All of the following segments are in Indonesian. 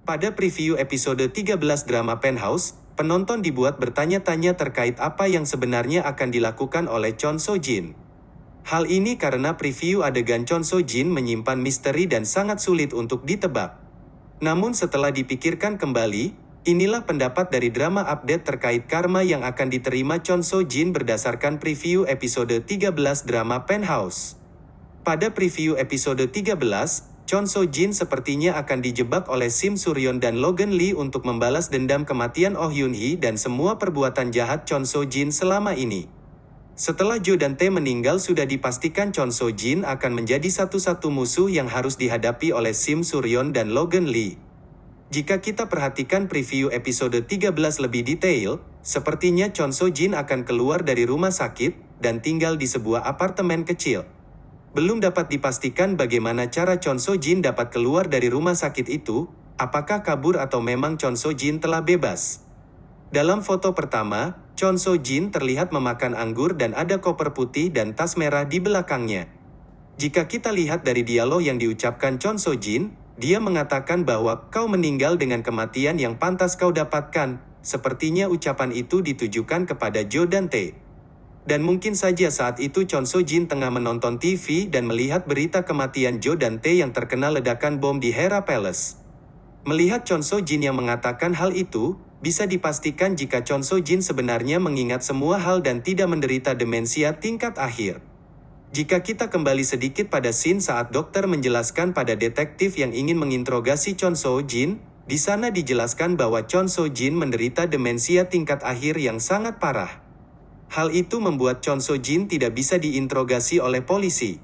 Pada preview episode 13 drama Penthouse, penonton dibuat bertanya-tanya terkait apa yang sebenarnya akan dilakukan oleh Chon So Jin. Hal ini karena preview adegan Chon So Jin menyimpan misteri dan sangat sulit untuk ditebak. Namun setelah dipikirkan kembali, inilah pendapat dari drama update terkait karma yang akan diterima Chon So Jin berdasarkan preview episode 13 drama Penthouse. Pada preview episode 13, Chon So Jin sepertinya akan dijebak oleh Sim Suryon dan Logan Lee untuk membalas dendam kematian Oh Yoon Hee dan semua perbuatan jahat Chon So Jin selama ini. Setelah Jo dan Tae meninggal sudah dipastikan Chon So Jin akan menjadi satu-satu musuh yang harus dihadapi oleh Sim Suryon dan Logan Lee. Jika kita perhatikan preview episode 13 lebih detail, sepertinya Chon So Jin akan keluar dari rumah sakit dan tinggal di sebuah apartemen kecil. Belum dapat dipastikan bagaimana cara Chon So Jin dapat keluar dari rumah sakit itu, apakah kabur atau memang Chon So Jin telah bebas. Dalam foto pertama, Chon So Jin terlihat memakan anggur dan ada koper putih dan tas merah di belakangnya. Jika kita lihat dari dialog yang diucapkan Chon So Jin, dia mengatakan bahwa kau meninggal dengan kematian yang pantas kau dapatkan. Sepertinya ucapan itu ditujukan kepada Jo dan Tae. Dan mungkin saja saat itu Chon So Jin tengah menonton TV dan melihat berita kematian Jo dan Tae yang terkena ledakan bom di Hera Palace. Melihat Chon So Jin yang mengatakan hal itu, bisa dipastikan jika Chon So Jin sebenarnya mengingat semua hal dan tidak menderita demensia tingkat akhir. Jika kita kembali sedikit pada scene saat dokter menjelaskan pada detektif yang ingin menginterogasi Chon So Jin, di sana dijelaskan bahwa Chon So Jin menderita demensia tingkat akhir yang sangat parah. Hal itu membuat Chon So Jin tidak bisa diinterogasi oleh polisi.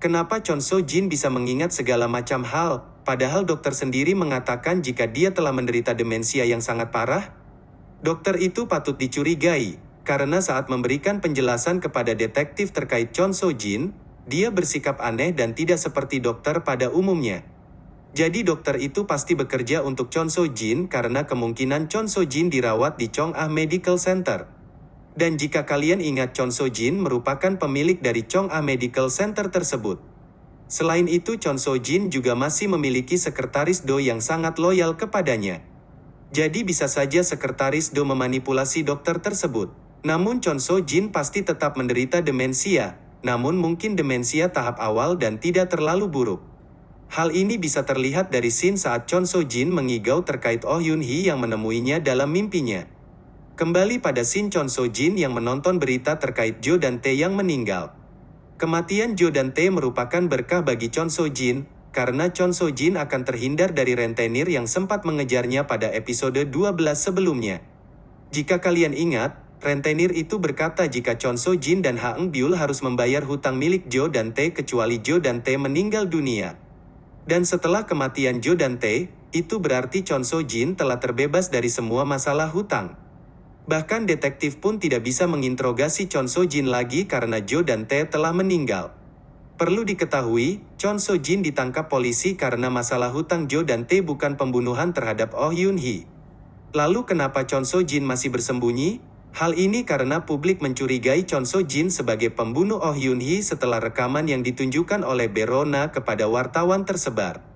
Kenapa Chon So Jin bisa mengingat segala macam hal, padahal dokter sendiri mengatakan jika dia telah menderita demensia yang sangat parah? Dokter itu patut dicurigai, karena saat memberikan penjelasan kepada detektif terkait Chon So Jin, dia bersikap aneh dan tidak seperti dokter pada umumnya. Jadi dokter itu pasti bekerja untuk Chon So Jin karena kemungkinan Chon So Jin dirawat di Chong Ah Medical Center. Dan jika kalian ingat Chon So Jin merupakan pemilik dari Chong Ah Medical Center tersebut. Selain itu Chon So Jin juga masih memiliki sekretaris Do yang sangat loyal kepadanya. Jadi bisa saja sekretaris Do memanipulasi dokter tersebut. Namun Chon So Jin pasti tetap menderita demensia, namun mungkin demensia tahap awal dan tidak terlalu buruk. Hal ini bisa terlihat dari scene saat Chon So Jin mengigau terkait Oh Yoon Hee yang menemuinya dalam mimpinya. Kembali pada scene Chon So Jin yang menonton berita terkait Jo dan Tae yang meninggal. Kematian Jo dan Tae merupakan berkah bagi Chon So Jin, karena Chon So Jin akan terhindar dari rentenir yang sempat mengejarnya pada episode 12 sebelumnya. Jika kalian ingat, rentenir itu berkata jika Chon So Jin dan Ha Eng Byul harus membayar hutang milik Jo dan Tae kecuali Jo dan Tae meninggal dunia. Dan setelah kematian Jo dan Tae, itu berarti Chon So Jin telah terbebas dari semua masalah hutang. Bahkan detektif pun tidak bisa menginterogasi Chon So Jin lagi karena Jo dan Tae telah meninggal. Perlu diketahui, Chon So Jin ditangkap polisi karena masalah hutang Jo dan Tae bukan pembunuhan terhadap Oh Yoon Hee. Lalu kenapa Chon So Jin masih bersembunyi? Hal ini karena publik mencurigai Chon So Jin sebagai pembunuh Oh Yoon Hee setelah rekaman yang ditunjukkan oleh Berona kepada wartawan tersebar.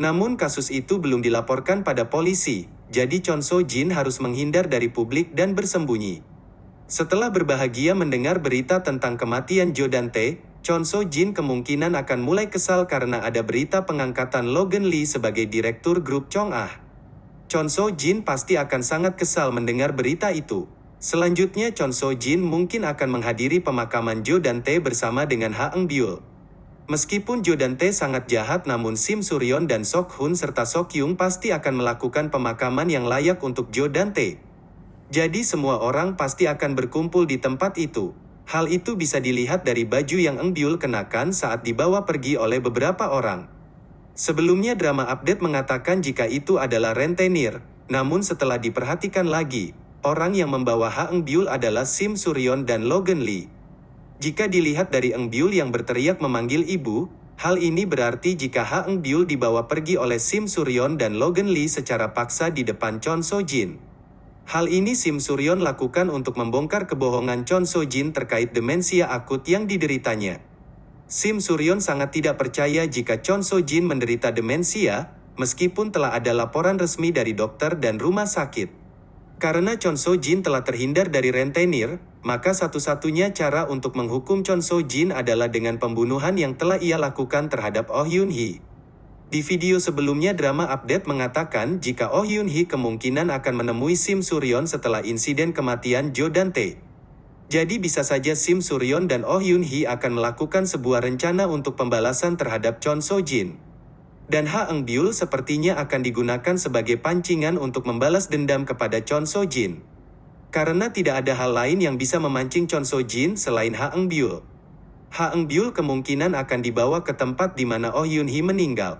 Namun kasus itu belum dilaporkan pada polisi, jadi Chon So Jin harus menghindar dari publik dan bersembunyi. Setelah berbahagia mendengar berita tentang kematian Jo dan Tae, Chon So Jin kemungkinan akan mulai kesal karena ada berita pengangkatan Logan Lee sebagai direktur grup Chong Ah. Chon So Jin pasti akan sangat kesal mendengar berita itu. Selanjutnya Chon So Jin mungkin akan menghadiri pemakaman Jo dan Tae bersama dengan Ha Eng Byul. Meskipun Jo dan Tae sangat jahat namun Sim Suryon dan Sok Hun serta Sok Yung pasti akan melakukan pemakaman yang layak untuk Jo dan Tae. Jadi semua orang pasti akan berkumpul di tempat itu. Hal itu bisa dilihat dari baju yang Eng Byul kenakan saat dibawa pergi oleh beberapa orang. Sebelumnya drama update mengatakan jika itu adalah rentenir, namun setelah diperhatikan lagi, orang yang membawa Ha Eng Byul adalah Sim Suryon dan Logan Lee. Jika dilihat dari Eng Byul yang berteriak memanggil ibu, hal ini berarti jika Ha Eng Byul dibawa pergi oleh Sim Suryon dan Logan Lee secara paksa di depan Chon So Jin. Hal ini Sim Suryon lakukan untuk membongkar kebohongan Chon So Jin terkait demensia akut yang dideritanya. Sim Suryon sangat tidak percaya jika Chon So Jin menderita demensia, meskipun telah ada laporan resmi dari dokter dan rumah sakit. Karena Chon So Jin telah terhindar dari rentenir, maka satu-satunya cara untuk menghukum Chon So Jin adalah dengan pembunuhan yang telah ia lakukan terhadap Oh Yun Hee. Di video sebelumnya drama update mengatakan jika Oh Yun Hee kemungkinan akan menemui Sim Suryon setelah insiden kematian Jo Dante. Jadi bisa saja Sim Suryon dan Oh Yun Hee akan melakukan sebuah rencana untuk pembalasan terhadap Chon So Jin. Dan Ha Eng Byul sepertinya akan digunakan sebagai pancingan untuk membalas dendam kepada Chon So Jin. Karena tidak ada hal lain yang bisa memancing Chon So Jin selain Ha Eng Byul. Ha Eng Byul kemungkinan akan dibawa ke tempat di mana Oh Yun Hee meninggal.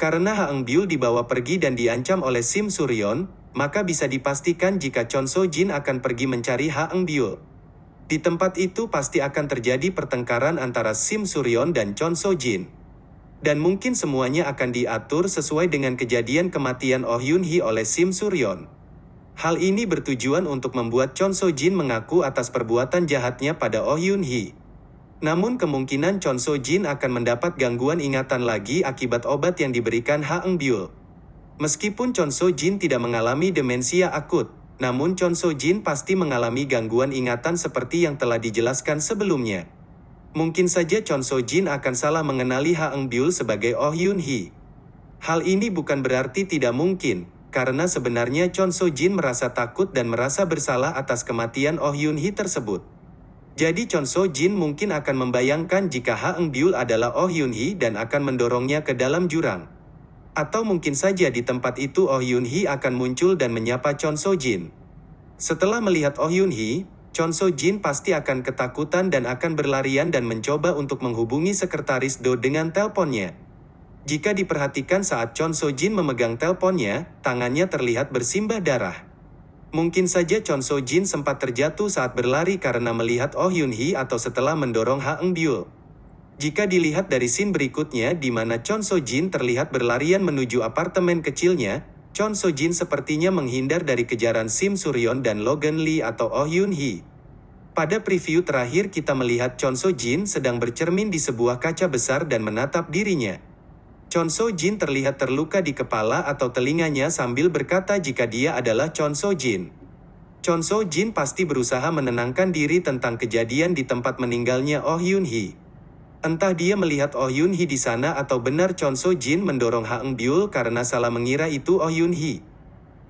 Karena Ha Eng Byul dibawa pergi dan diancam oleh Sim Suryon, maka bisa dipastikan jika Chon So Jin akan pergi mencari Ha Eng Byul. Di tempat itu pasti akan terjadi pertengkaran antara Sim Suryon dan Chon So Jin. Dan mungkin semuanya akan diatur sesuai dengan kejadian kematian Oh Yun Hee oleh Sim Suryon. Hal ini bertujuan untuk membuat Chon So Jin mengaku atas perbuatan jahatnya pada Oh Yun Hee. Namun kemungkinan Chon So Jin akan mendapat gangguan ingatan lagi akibat obat yang diberikan Ha Eng Byul. Meskipun Chon So Jin tidak mengalami demensia akut, namun Chon So Jin pasti mengalami gangguan ingatan seperti yang telah dijelaskan sebelumnya. Mungkin saja Chon So Jin akan salah mengenali Ha Eng Byul sebagai Oh Yun Hee. Hal ini bukan berarti tidak mungkin, karena sebenarnya Chon So Jin merasa takut dan merasa bersalah atas kematian Oh Yun Hee tersebut. Jadi Chon So Jin mungkin akan membayangkan jika Ha Eng Byul adalah Oh Yun Hee dan akan mendorongnya ke dalam jurang. Atau mungkin saja di tempat itu Oh Yun Hee akan muncul dan menyapa Chon So Jin. Setelah melihat Oh Yun Hee, Chon So Jin pasti akan ketakutan dan akan berlarian dan mencoba untuk menghubungi sekretaris Do dengan teleponnya. Jika diperhatikan saat Chon So Jin memegang teleponnya, tangannya terlihat bersimbah darah. Mungkin saja Chon So Jin sempat terjatuh saat berlari karena melihat Oh Yun Hee atau setelah mendorong Ha Eng Byul. Jika dilihat dari scene berikutnya di mana Chon So Jin terlihat berlarian menuju apartemen kecilnya, Chon So Jin sepertinya menghindar dari kejaran Sim Suryon dan Logan Lee atau Oh Yun Hee. Pada preview terakhir kita melihat Chon So Jin sedang bercermin di sebuah kaca besar dan menatap dirinya. Chon So Jin terlihat terluka di kepala atau telinganya sambil berkata jika dia adalah Chon So Jin. Chon So Jin pasti berusaha menenangkan diri tentang kejadian di tempat meninggalnya Oh Yun Hee. Entah dia melihat Oh Yun Hee di sana atau benar Chon So Jin mendorong Ha Eng Byul karena salah mengira itu Oh Yun Hee.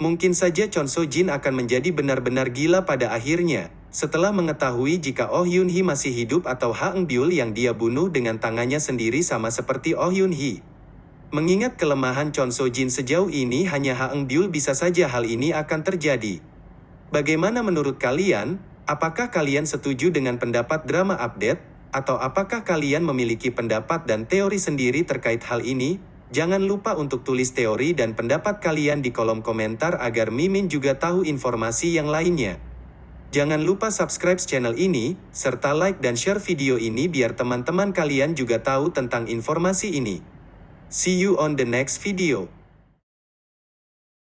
Mungkin saja Chon So Jin akan menjadi benar-benar gila pada akhirnya, setelah mengetahui jika Oh Yun Hee masih hidup atau Ha Eng Byul yang dia bunuh dengan tangannya sendiri sama seperti Oh Yun Hee. Mengingat kelemahan Chon So Jin sejauh ini hanya Ha Eng Byul bisa saja hal ini akan terjadi. Bagaimana menurut kalian? Apakah kalian setuju dengan pendapat drama update? Atau apakah kalian memiliki pendapat dan teori sendiri terkait hal ini? Jangan lupa untuk tulis teori dan pendapat kalian di kolom komentar agar Mimin juga tahu informasi yang lainnya. Jangan lupa subscribe channel ini, serta like dan share video ini biar teman-teman kalian juga tahu tentang informasi ini. See you on the next video.